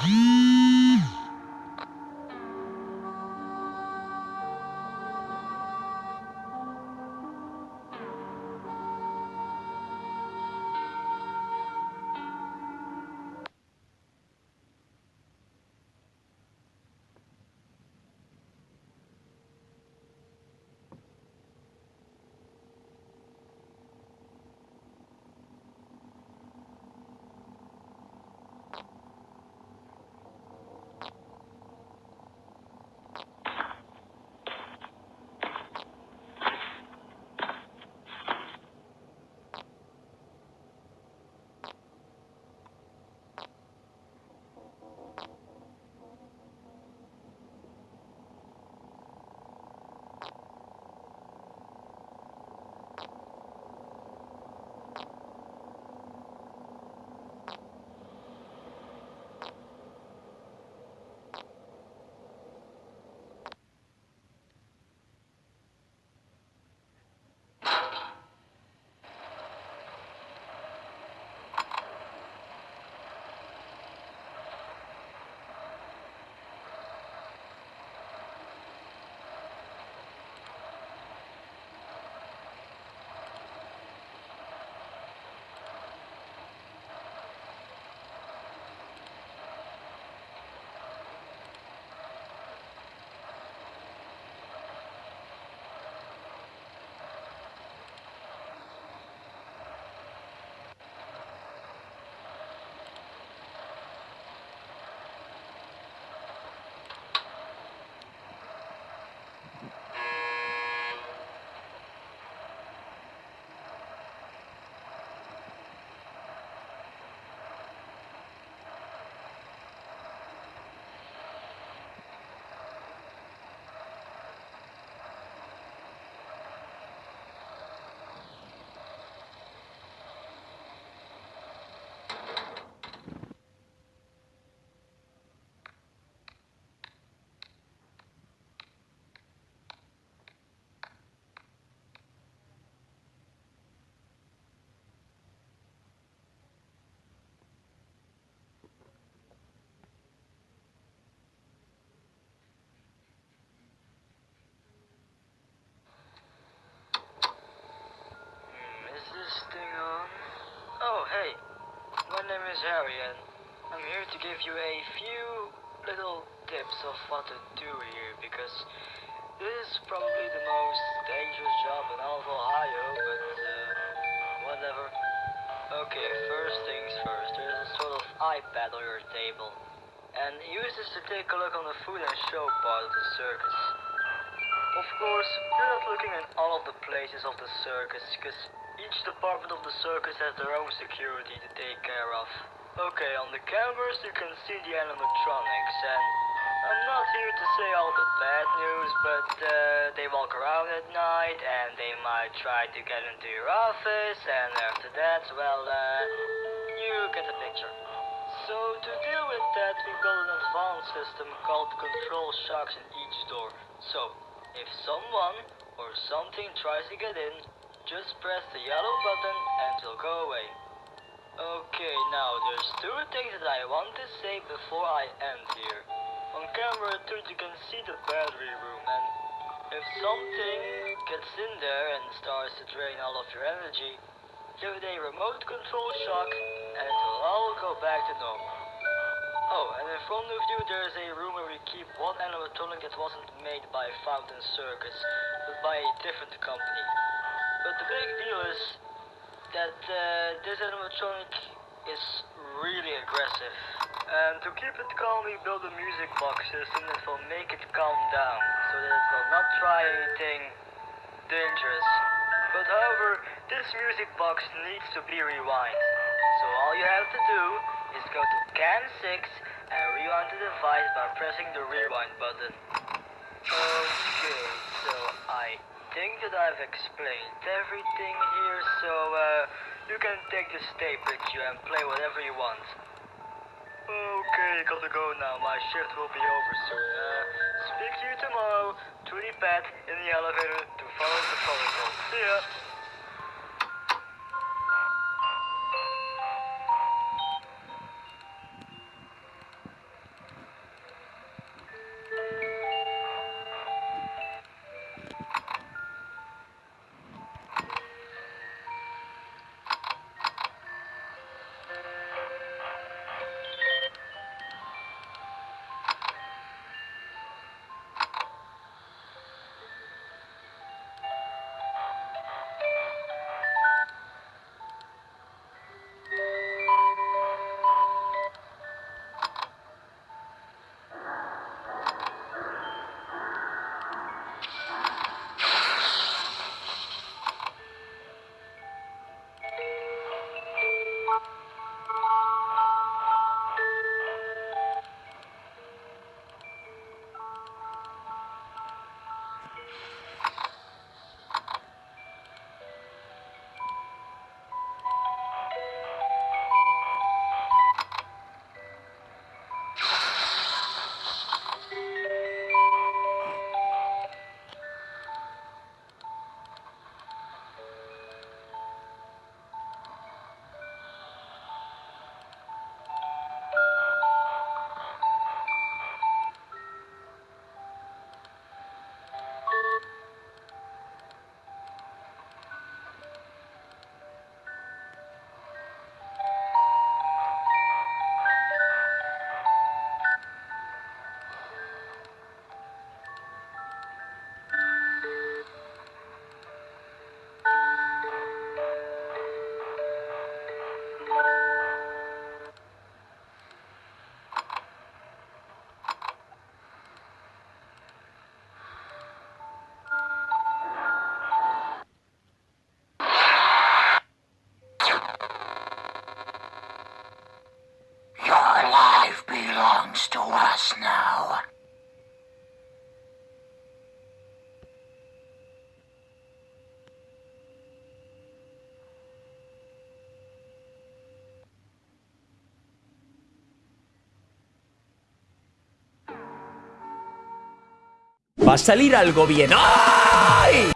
Oh, name is I'm here to give you a few little tips of what to do here because this is probably the most dangerous job in all of Ohio, but uh, whatever. Okay, first things first, there's a sort of iPad on your table. And use this to take a look on the food and show part of the circus. Of course, you're not looking at all of the places of the circus, because each department of the circus has their own security to take care of. Okay, on the cameras you can see the animatronics, and I'm not here to say all the bad news, but uh, they walk around at night, and they might try to get into your office, and after that, well, uh, you get the picture. So to deal with that, we built an advanced system called control shocks in each door. So, if someone or something tries to get in, just press the yellow button and it'll go away. Okay, now there's two things that I want to say before I end here. On camera 2 you can see the battery room and if something gets in there and starts to drain all of your energy, give it a remote control shock and it will all go back to normal. Oh, and in front of you there's a room where we keep one animatronic that wasn't made by Fountain Circus, but by a different company. But the big deal is that uh, this animatronic is really aggressive. And to keep it calm, we built a music box system that will make it calm down, so that it will not try anything dangerous. But however, this music box needs to be rewind. So all you have to do is go to CAM 6 and rewind the device by pressing the rewind button. Okay, so I think that I've explained everything here, so uh, you can take the tape with you and play whatever you want. Okay, gotta go now. My shift will be over soon. Uh, speak to you tomorrow. Trudy Pat in the elevator to follow the protocol. See ya. Va a salir algo bien. ¡Ay!